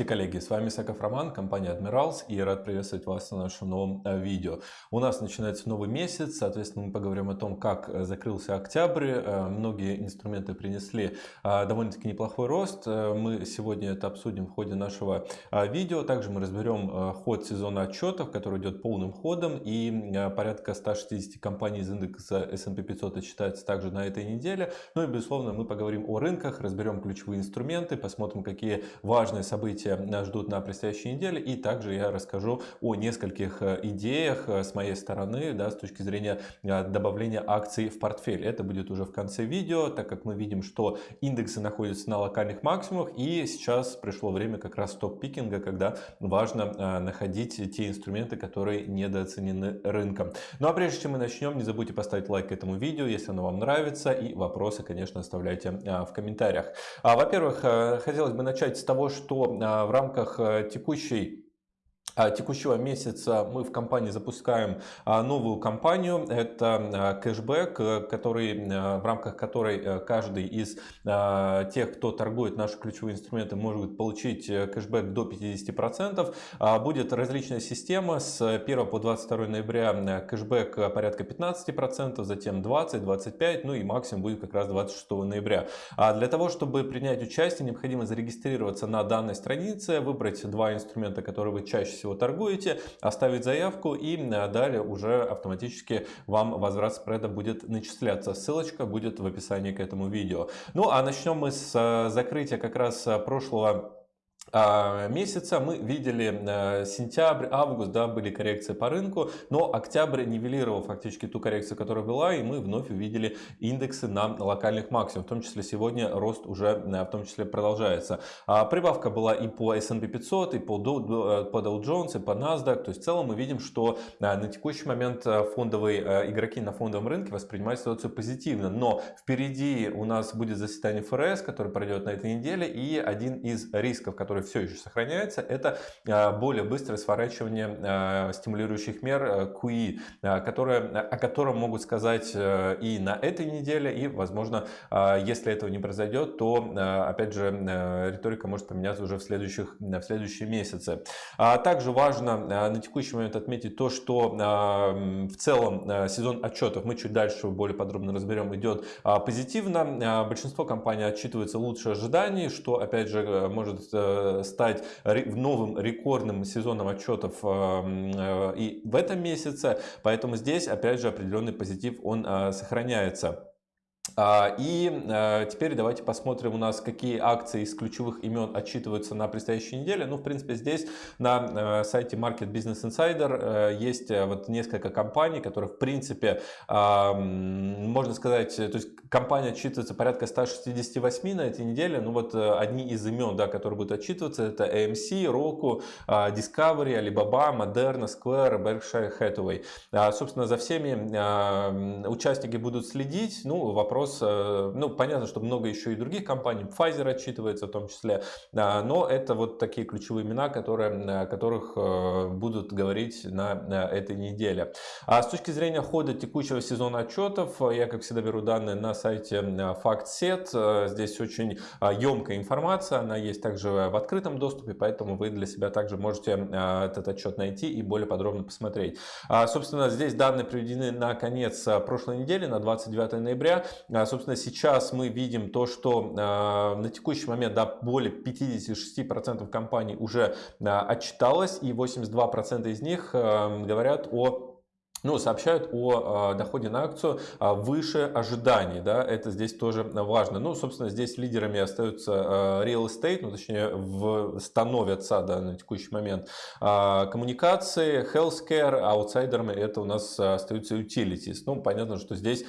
Здравствуйте, коллеги! С вами Саков Роман, компания Admirals, и рад приветствовать вас на нашем новом э, видео. У нас начинается новый месяц, соответственно, мы поговорим о том, как э, закрылся октябрь. Э, многие инструменты принесли довольно-таки неплохой рост. Мы сегодня это обсудим в ходе нашего видео. Также мы разберем ход сезона отчетов, который идет полным ходом, и порядка 160 компаний из индекса S&P 500 отчитается также на этой неделе. Ну и, безусловно, мы поговорим о рынках, разберем ключевые инструменты, посмотрим, какие важные события события нас ждут на предстоящей неделе. И также я расскажу о нескольких э, идеях э, с моей стороны, да, с точки зрения э, добавления акций в портфель. Это будет уже в конце видео, так как мы видим, что индексы находятся на локальных максимумах. И сейчас пришло время как раз топ-пикинга, когда важно находить те инструменты, которые недооценены рынком. Ну а прежде чем мы начнем, не забудьте поставить лайк этому видео, если оно вам нравится. И вопросы, конечно, оставляйте в комментариях. А, во-первых, хотелось бы начать с того, что в рамках э, текущей текущего месяца мы в компании запускаем а, новую кампанию. Это а, кэшбэк, э, который, в рамках которой э, каждый из тех, кто торгует наши ключевые инструменты, может получить э, кэшбэк до 50%. Будет различная система. С 1 по 22 ноября кэшбэк порядка 15%, затем 20, 25, ну и максимум будет как раз 26 ноября. А для того, чтобы принять участие, необходимо зарегистрироваться на данной странице, выбрать два инструмента, которые вы чаще всего торгуете, оставить заявку и э, далее уже автоматически вам возврат спреда будет начисляться. Ссылочка будет в описании к этому видео. Ну а начнем мы с э, закрытия как раз э, прошлого месяца. Мы видели э, сентябрь, август, да, были коррекции по рынку, но октябрь нивелировал фактически ту коррекцию, которая была, и мы вновь увидели индексы на локальных максимумах, в том числе сегодня рост уже э, в том числе продолжается. А, прибавка была и по S&P 500, и э, по Dow Jones, и по NASDAQ, то есть в целом мы видим, что на текущий момент фондовые игроки на фондовом рынке воспринимают ситуацию позитивно, но впереди у нас будет заседание ФРС, которое пройдет на этой неделе, и один из рисков, который который все еще сохраняется, это а, более быстрое сворачивание а, стимулирующих мер э, QE, а, которые, о котором могут сказать э, и на этой неделе, и, возможно, если этого не произойдет, то, опять же, э, риторика может поменяться уже в, следующих, в следующие месяцы. Также важно на текущий момент отметить то, что в целом сезон отчетов, мы чуть дальше более подробно разберем, идет позитивно. Большинство компаний отчитываются лучше ожиданий, что, опять же, может стать новым рекордным сезоном отчетов э, э, и в этом месяце. Поэтому здесь, опять же, определенный позитив, он э, сохраняется. А, и э, теперь давайте посмотрим у нас, какие акции из ключевых имен отчитываются на предстоящей неделе. Ну, в принципе, здесь на э, сайте Market Business Insider э, есть вот несколько компаний, которые, в принципе, можно сказать, то есть компания отчитывается порядка 168 на этой неделе. Ну, вот одни из имен, да, которые будут отчитываться, это AMC, Roku, Discovery, Alibaba, Moderna, Square, Berkshire Hathaway. А, собственно, за всеми участники будут следить. Ну, вопрос вопрос, э, ну, понятно, что много еще и других компаний, Pfizer отчитывается в том числе, но это вот такие ключевые имена, которые, о которых э, будут говорить на этой неделе. А с точки зрения хода текущего сезона отчетов, я, как всегда, беру данные на сайте FactSet. Э, здесь очень емкая информация, она есть также в открытом доступе, поэтому вы для себя также можете этот отчет найти и более подробно посмотреть. А, собственно, здесь данные приведены на конец прошлой недели, на 29 ноября. А, собственно, сейчас мы видим то, что а, на текущий момент да, более 56% компаний уже а, отчиталось, и 82% из них говорят о ну, сообщают о э, доходе на акцию э, выше ожиданий. Да, это здесь тоже важно. Ну, собственно, здесь лидерами остаются э, real estate, ну, точнее, в, становятся да, на текущий момент коммуникации, healthcare, аутсайдерами это у нас остаются utilities. Ну, понятно, что здесь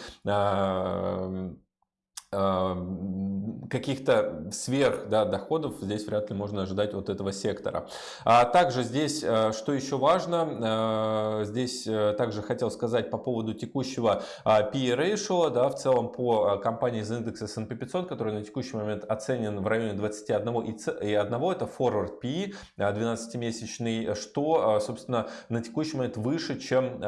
каких-то сверх да, доходов здесь вряд ли можно ожидать от этого сектора. А также здесь, э, что еще важно, э, здесь э, также хотел сказать по поводу текущего PE ratio, да, в целом по компании из индекса S&P 500, который на текущий момент оценен в районе 21 и 1, это forward PE 12-месячный, что, собственно, на текущий момент выше, чем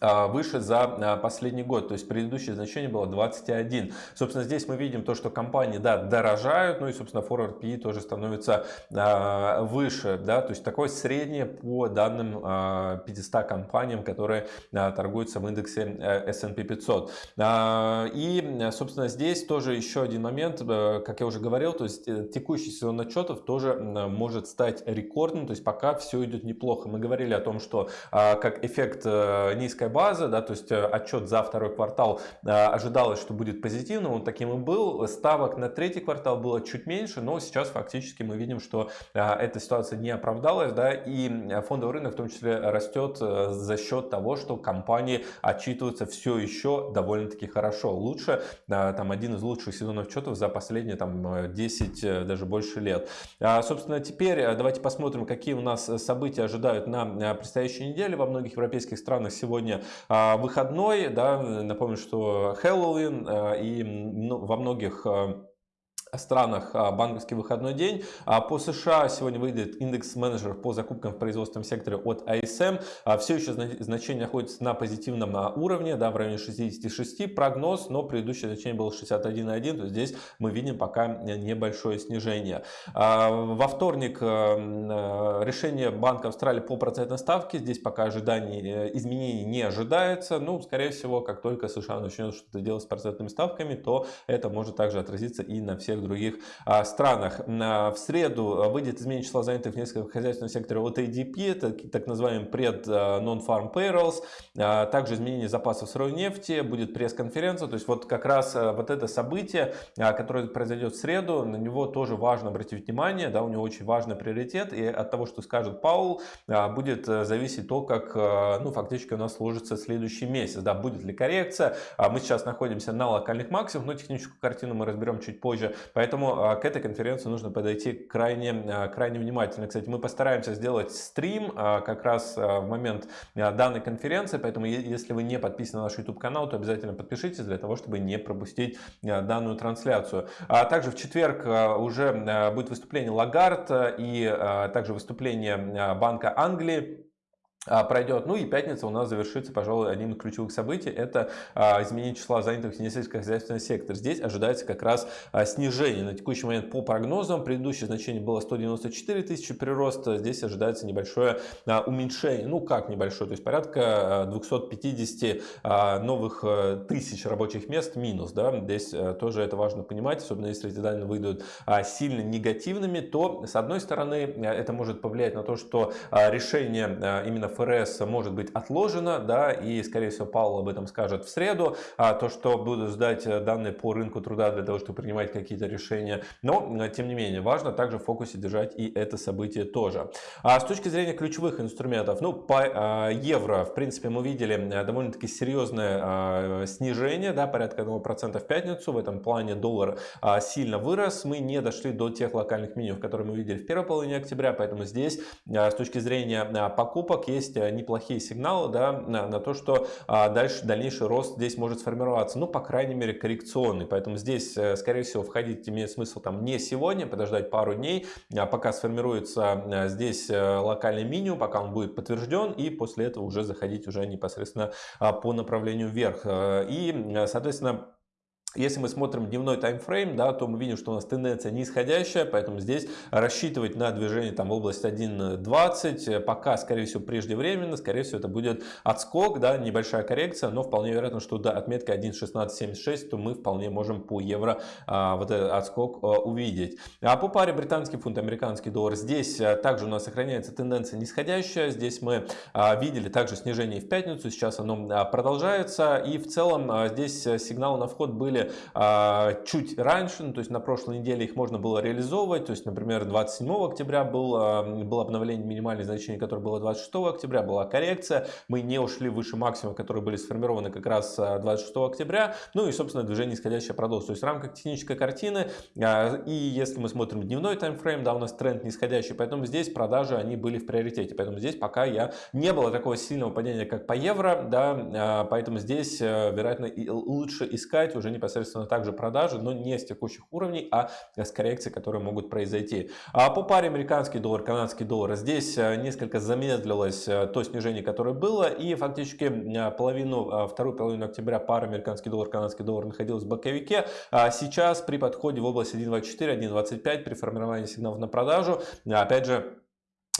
выше за а, последний год, то есть предыдущее значение было 21. Собственно, здесь мы видим то, что компании, да, дорожают, ну и, собственно, forward PE тоже становится а, выше, да, то есть такое среднее по данным а, 500 компаниям, которые а, торгуются в индексе S&P 500. А, и, собственно, здесь тоже еще один момент, э, как я уже говорил, то есть э, текущий сезон отчетов тоже может стать рекордным, то есть пока все идет неплохо. Мы говорили о том, что а, как эффект э, низкой база, да, то есть э, отчет за второй квартал э, ожидалось, что будет позитивным, он таким и был. Ставок на третий квартал было чуть меньше, но сейчас фактически мы видим, что э, эта ситуация не оправдалась, да, и фондовый рынок в том числе растет за счет того, что компании отчитываются все еще довольно-таки хорошо. Лучше, там, один из лучших сезонов отчетов за последние там 10, даже больше лет. А, собственно, теперь давайте посмотрим, какие у нас события ожидают на предстоящей неделе. Во многих европейских странах сегодня а, выходной, да, напомню, что Хэллоуин а, и во многих а, странах а, банковский выходной день. А по США сегодня выйдет индекс менеджеров по закупкам в производственном секторе от ISM. А все еще значение находится на позитивном уровне, да, в районе 66 прогноз, но предыдущее значение было 61,1, то здесь мы видим пока небольшое снижение. Во вторник решение Банка Австралии по процентной ставке, здесь пока ожиданий э, изменений не ожидается, ну, скорее всего, как только США начнет что-то делать с процентными ставками, то это может также отразиться и на всех некоторых других а, странах. В среду выйдет изменение числа занятых в нескольких хозяйственных секторах от ADP, это так называемый пред а, non-farm payrolls, а, также изменение запасов сырой нефти, будет пресс-конференция, то есть вот как раз вот это событие, которое произойдет в среду, на него тоже важно обратить внимание, да, у него очень важный приоритет, и от того, что скажет Паул, будет зависеть то, как, ну, фактически у нас сложится следующий месяц, да, будет ли коррекция, мы сейчас находимся на локальных максимумах, но техническую картину мы разберем чуть позже, Поэтому а, к этой конференции нужно подойти крайне, а, крайне внимательно. Кстати, мы постараемся сделать стрим а, как раз в момент данной конференции, поэтому если вы не подписаны на наш YouTube канал, то обязательно подпишитесь для того, чтобы не пропустить данную трансляцию. А также в четверг уже будет выступление Лагард и также выступление Банка Англии. А, пройдет. Ну и пятница у нас завершится, пожалуй, одним из ключевых событий. Это а, изменение числа занятых в несельскохозяйственном секторе. Здесь ожидается как раз а, снижение. На текущий момент по прогнозам предыдущее значение было 194 тысячи прироста. Здесь ожидается небольшое уменьшение. Ну как небольшое, то есть порядка 250 новых тысяч рабочих мест минус. Да? Здесь тоже это важно понимать, особенно если эти данные выйдут сильно негативными, то с одной стороны это может повлиять на то, что решение именно ФРС может быть отложено, да, и, скорее всего, Паул об этом скажет в среду, а то, что будут ждать э, данные по рынку труда для того, чтобы принимать какие-то решения. Но, э, тем не менее, важно также в фокусе держать и это событие тоже. А с точки зрения ключевых инструментов, ну, по э, евро, в принципе, мы видели довольно-таки серьезное снижение, да, порядка 1% в пятницу. В этом плане доллар сильно вырос. Мы не дошли до тех локальных минимумов, которые мы видели в первой половине октября, поэтому здесь с точки зрения покупок есть есть э, неплохие сигналы да, на, на то, что а, дальше дальнейший рост здесь может сформироваться. Ну, по крайней мере, коррекционный. Поэтому здесь, э, скорее всего, входить имеет смысл там не сегодня, подождать пару дней, а пока сформируется э, здесь локальный минимум, пока он будет подтвержден, и после этого уже заходить уже непосредственно а, по направлению вверх. И, соответственно, если мы смотрим дневной таймфрейм, да, то мы видим, что у нас тенденция нисходящая, поэтому здесь рассчитывать на движение там, в область 1.20 пока, скорее всего, преждевременно, скорее всего, это будет отскок, да, небольшая коррекция, но вполне вероятно, что до отметки 1.1676, то мы вполне можем по евро а, вот этот отскок а, увидеть. А по паре британский фунт, американский доллар, здесь а, также у нас сохраняется тенденция нисходящая, здесь мы а, видели также снижение в пятницу, сейчас оно а, продолжается, и в целом а, здесь сигналы на вход были были а, чуть раньше, ну, то есть на прошлой неделе их можно было реализовывать, то есть, например, 27 октября был, а, было обновление минимальных значений, которое было 26 октября, была коррекция, мы не ушли выше максимума, которые были сформированы как раз 26 а, октября, ну и, собственно, движение нисходящее продолжилось. То есть в рамках технической картины, а, и если мы смотрим дневной таймфрейм, да, у нас тренд нисходящий, поэтому здесь продажи, они были в приоритете, поэтому здесь пока я не было такого сильного падения, как по евро, да, а, поэтому здесь, э, вероятно, лучше искать уже непосредственно непосредственно также продажи, но не с текущих уровней, а с коррекций, которые могут произойти. А по паре американский доллар, канадский доллар, здесь несколько замедлилось то снижение, которое было, и фактически половину, вторую половину октября пара американский доллар, канадский доллар находилась в боковике. А сейчас при подходе в область 1.24, 1.25 при формировании сигналов на продажу, опять же,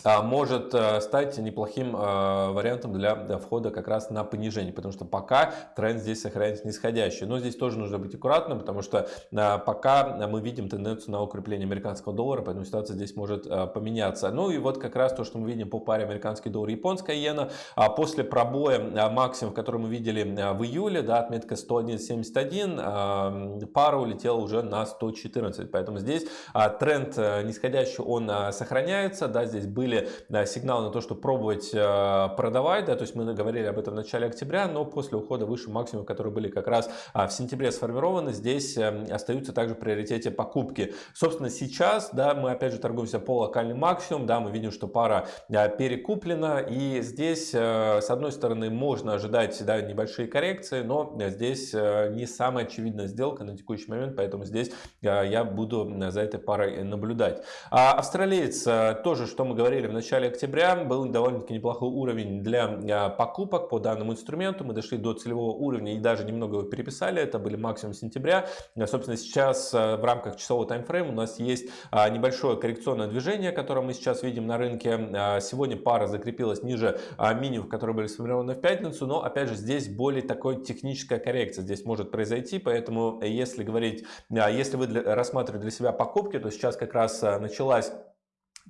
может э, стать неплохим э, вариантом для входа как раз на понижение, потому что пока тренд здесь сохраняется нисходящий. Но здесь тоже нужно быть аккуратным, потому что э, пока мы видим тенденцию на укрепление американского доллара, поэтому ситуация здесь может поменяться. Ну и вот как раз то, что мы видим по паре американский доллар и японская иена, а после пробоя максимум, который мы видели в июле, да, отметка 101.71, пара улетела уже на 114, поэтому здесь тренд нисходящий, он сохраняется, да, здесь были да, сигналы на то, что пробовать э, продавать, да, то есть мы говорили об этом в начале октября, но после ухода выше максимума, которые были как раз а, в сентябре сформированы, здесь э, остаются также в приоритете покупки. Собственно, сейчас, да, мы опять же торгуемся по локальным максимум, да, мы видим, что пара перекуплена, и здесь, э, с одной стороны, можно ожидать, да, небольшие коррекции, но здесь не самая очевидная сделка на текущий момент, поэтому здесь я буду за этой парой наблюдать. А австралиец тоже, что мы говорили, говорили в начале октября, был довольно-таки неплохой уровень для а, покупок по данному инструменту. Мы дошли до целевого уровня и даже немного его переписали. Это были максимум сентября. А, собственно, сейчас а, в рамках часового таймфрейма у нас есть небольшое коррекционное движение, которое мы сейчас видим на рынке. Сегодня пара закрепилась ниже минимум, которые были сформированы в пятницу. Но, опять же, здесь более такой техническая коррекция здесь может произойти. Поэтому, если говорить, если вы рассматриваете для себя покупки, то сейчас как раз началась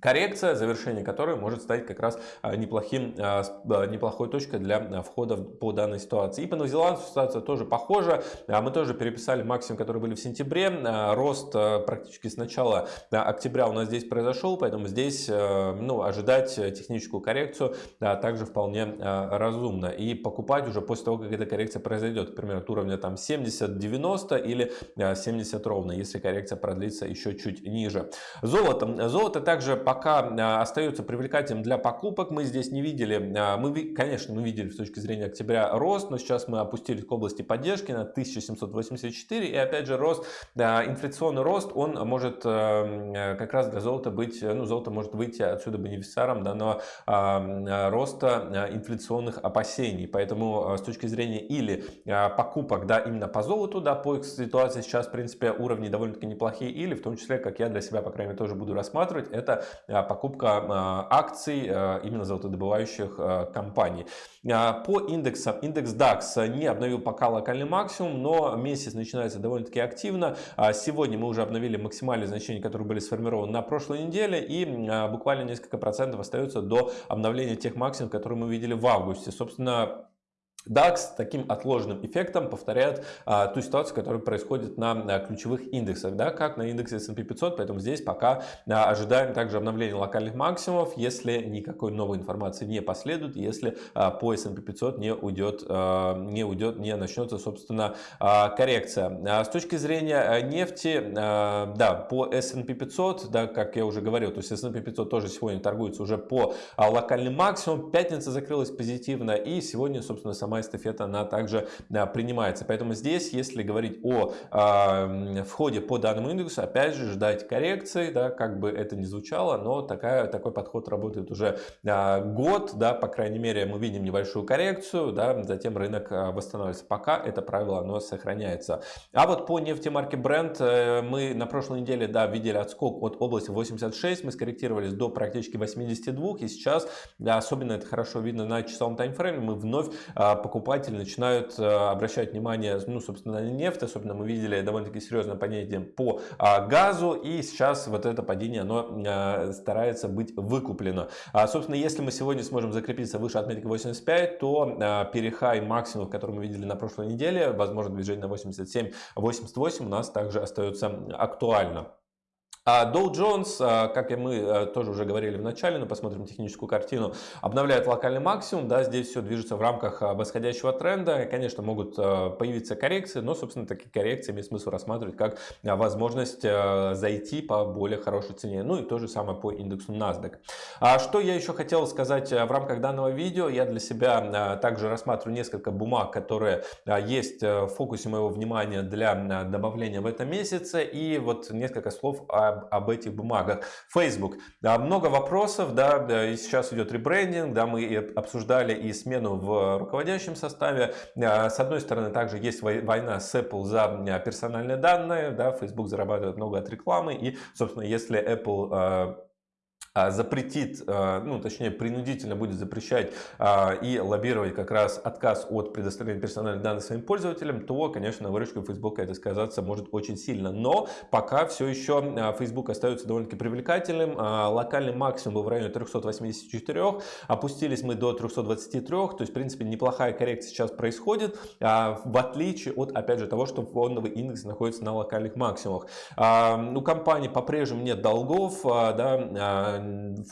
коррекция, завершение которой может стать как раз а, неплохим, а, а, неплохой точкой для входа по данной ситуации. И по новозеландцу ситуация тоже похожа. Мы тоже переписали максимум, которые были в сентябре. Рост практически с начала октября у нас здесь произошел, поэтому здесь ну, ожидать техническую коррекцию также вполне разумно. И покупать уже после того, как эта коррекция произойдет, например, от уровня там 70-90 или 70 ровно, если коррекция продлится еще чуть ниже. Золото. Золото также пока а, остается привлекательным для покупок. Мы здесь не видели, а, мы, конечно, мы видели с точки зрения октября рост, но сейчас мы опустились к области поддержки на 1784. И опять же рост, инфляционный рост, он может как раз для золота быть, ну золото может выйти отсюда бенефициаром данного роста инфляционных опасений. Поэтому с точки зрения или покупок, да, именно по золоту, да, по ситуации сейчас, в принципе, уровни довольно-таки неплохие, или в том числе, как я для себя, по крайней мере, тоже буду рассматривать, это покупка э, акций э, именно золотодобывающих компаний. По индексам, индекс DAX не обновил пока локальный максимум, но месяц начинается довольно-таки активно. Сегодня мы уже обновили максимальные значения, которые были сформированы на прошлой неделе, и буквально несколько процентов остается до обновления тех максимумов, которые мы видели в августе. Собственно, DAX таким отложенным эффектом повторяет а, ту ситуацию, которая происходит на, на ключевых индексах, да, как на индексе S&P 500, поэтому здесь пока а, ожидаем также обновления локальных максимумов, если никакой новой информации не последует, если а, по S&P 500 не уйдет, а, не уйдет, не начнется, собственно, а, коррекция. А, с точки зрения а, нефти, а, да, по S&P 500, да, как я уже говорил, то есть S&P 500 тоже сегодня торгуется уже по а, локальным максимумам, пятница закрылась позитивно, и сегодня, собственно, сам сама эстафета, она также принимается. Поэтому здесь, если говорить о э, входе по данному индексу, опять же, ждать коррекции, да, как бы это ни звучало, но такая, такой подход работает уже э, год, да, по крайней мере, мы видим небольшую коррекцию, да, затем рынок э, восстанавливается. Пока это правило, оно сохраняется. А вот по нефтемарке Brent э, мы на прошлой неделе, да, видели отскок от области 86, мы скорректировались до практически 82, и сейчас, да, особенно это хорошо видно на часовом таймфрейме, мы вновь покупатели начинают э, обращать внимание, ну, собственно, на нефть. Особенно мы видели довольно-таки серьезное падение по а, газу. И сейчас вот это падение, оно э, старается быть выкуплено. А, собственно, если мы сегодня сможем закрепиться выше отметки 85, то э, перехай максимум, который мы видели на прошлой неделе, возможно, движение на 87-88 у нас также остается актуально. А Dow Jones, а, как и мы э, тоже уже говорили в начале, но посмотрим техническую картину, обновляет локальный максимум. Да, здесь все движется в рамках а, восходящего тренда. Конечно, могут э, появиться коррекции, но, собственно, такие коррекции имеет смысл рассматривать как возможность э, зайти по более хорошей цене. Ну и то же самое по индексу NASDAQ. Что я еще хотел сказать в рамках данного видео? Я для себя также рассматриваю несколько бумаг, которые есть в фокусе моего внимания для добавления в этом месяце. И вот несколько слов о об, об этих бумагах. Facebook. Да, много вопросов, да, и сейчас идет ребрендинг, да, мы обсуждали и смену в руководящем составе. А, с одной стороны, также есть война с Apple за а, персональные данные, да, Facebook зарабатывает много от рекламы, и, собственно, если Apple а, запретит, а, ну точнее принудительно будет запрещать а, и лоббировать как раз отказ от предоставления персональных данных своим пользователям, то, конечно, на выручку Facebook это сказаться может очень сильно. Но пока все еще Facebook остается довольно-таки привлекательным. Локальный максимум был в районе 384, опустились мы до 323, то есть, в принципе, неплохая коррекция сейчас происходит, в отличие от, опять же, того, что фондовый индекс находится на локальных максимумах. У компании по-прежнему нет долгов, да,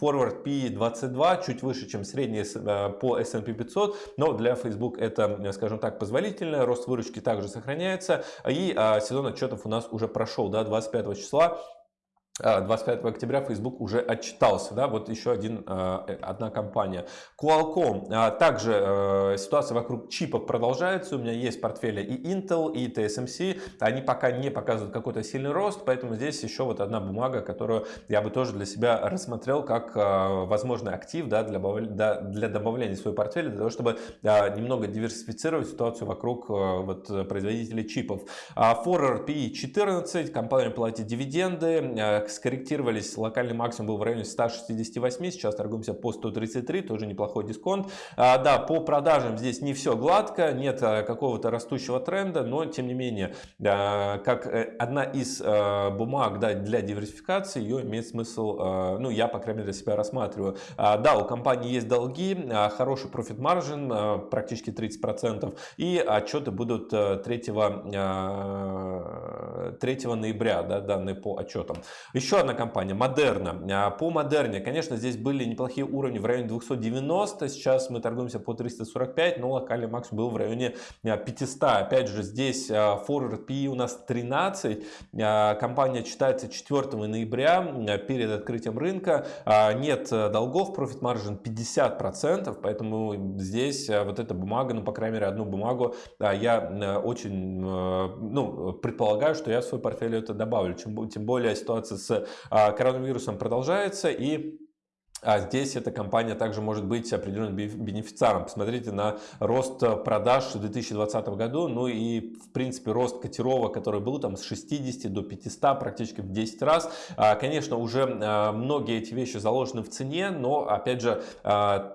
Forward P22 чуть выше, чем средний э, по S&P 500, но для Facebook это, скажем так, позволительно. Рост выручки также сохраняется. И а, сезон отчетов у нас уже прошел, да, 25 числа. 25 а, октября Facebook уже отчитался, да, вот еще один, а, э, одна компания. Qualcomm, а, также э, ситуация вокруг чипов продолжается, у меня есть портфели и Intel, и TSMC, они пока не показывают какой-то сильный рост, поэтому здесь еще вот одна бумага, которую я бы тоже для себя рассмотрел как возможный актив, да, для, добавления в свой портфель, для того, чтобы немного диверсифицировать ситуацию вокруг вот, производителей чипов. Forward P14, компания платит дивиденды, скорректировались, локальный максимум был в районе 168, сейчас торгуемся по 133, тоже неплохой дисконт. А, да, по продажам здесь не все гладко, нет а, какого-то растущего тренда, но тем не менее, а, как э, одна из бумаг да, для диверсификации, ее имеет смысл, ну я по крайней мере для себя рассматриваю. А, да, у компании есть долги, а, хороший профит маржин, практически 30%, и отчеты будут 3, а, 3 ноября, да, данные по отчетам. Еще одна компания, Модерна. А, по Модерне, конечно, здесь были неплохие уровни в районе 290, сейчас мы торгуемся по 345, но локальный максимум был в районе 500. А, Опять же, здесь а, Forward PE у нас 13, компания читается 4 ноября перед открытием рынка, нет долгов, профит маржин 50%, поэтому здесь вот эта бумага, ну, по крайней мере, одну бумагу я очень, ну, предполагаю, что я в свой портфель это добавлю, тем более ситуация с с а, коронавирусом продолжается и а здесь эта компания также может быть определенным бенефициаром. Посмотрите на рост продаж в 2020 году, ну и в принципе рост котировок, который был там с 60 до 500 практически в 10 раз. А, конечно, уже а, многие эти вещи заложены в цене, но опять же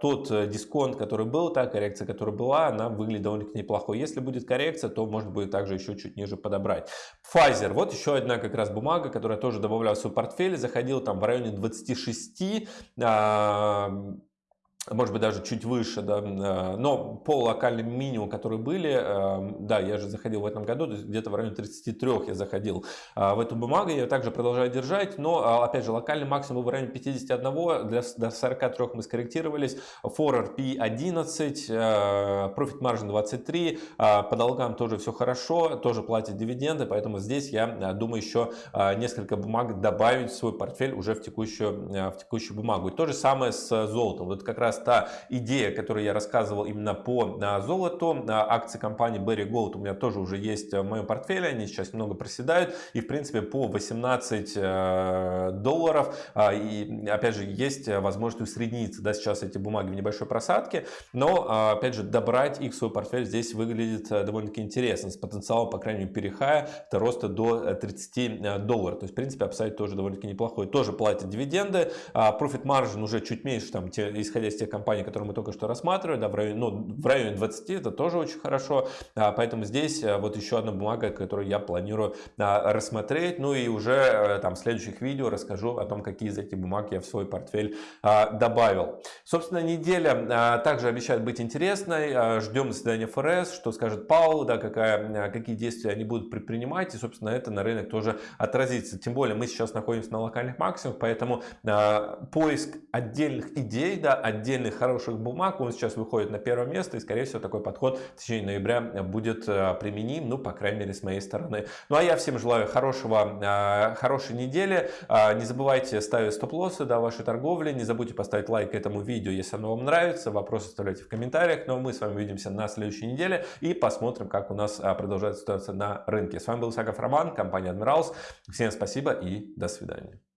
тот дисконт, который был, та коррекция, которая была, она выглядит довольно-таки неплохой. Если будет коррекция, то может быть также еще чуть ниже подобрать. Pfizer, вот еще одна как раз бумага, которая тоже добавляла в свой портфель, заходила там в районе 26 um, может быть даже чуть выше, да, э, но по локальным минимумам, которые были, э, да, я же заходил в этом году, где-то в районе 33 я заходил э, в эту бумагу, я также продолжаю держать, но, опять же, локальный максимум в районе 51, для, до 43 мы скорректировались, Forward P11, Profit Margin 23, по долгам тоже все хорошо, тоже платят дивиденды, поэтому здесь я думаю еще несколько бумаг добавить в свой портфель уже в текущую, в текущую бумагу. И то же самое с золотом, вот как раз раз та идея, которую я рассказывал именно по а, золоту. А, акции компании Berry Gold у меня тоже уже есть в моем портфеле. Они сейчас немного проседают. И в принципе по 18 э, долларов. А, и опять же есть возможность усредниться. Да, сейчас эти бумаги в небольшой просадке. Но опять же добрать их в свой портфель здесь выглядит э, довольно-таки интересно. С потенциалом, по крайней мере, перехая до роста до 30 э, долларов. То есть в принципе upside тоже довольно-таки неплохой. Тоже платят дивиденды. Profit margin уже чуть меньше, там, исходя из тех компаний, которые мы только что рассматривали, да, в, районе, ну, в районе 20, это тоже очень хорошо. А, поэтому здесь вот еще одна бумага, которую я планирую рассмотреть. Ну и уже там в следующих видео расскажу о том, какие из этих бумаг я в свой портфель добавил. Собственно, неделя также обещает быть интересной. Ждем заседания ФРС, что скажет Пауэлл, да, какая, какие действия они будут предпринимать. И, собственно, это на рынок тоже отразится. Тем более мы сейчас находимся на локальных максимумах, поэтому поиск отдельных идей, да, отдельных хороших бумаг, он сейчас выходит на первое место. И, скорее всего, такой подход в течение ноября будет применим, ну, по крайней мере, с моей стороны. Ну, а я всем желаю хорошего, хорошей недели. Не забывайте ставить стоп-лоссы, да, вашей торговли. Не забудьте поставить лайк этому видео, если оно вам нравится. Вопросы оставляйте в комментариях. Ну, а мы с вами увидимся на следующей неделе и посмотрим, как у нас продолжается ситуация на рынке. С вами был Саков Роман, компания Admirals. Всем спасибо и до свидания.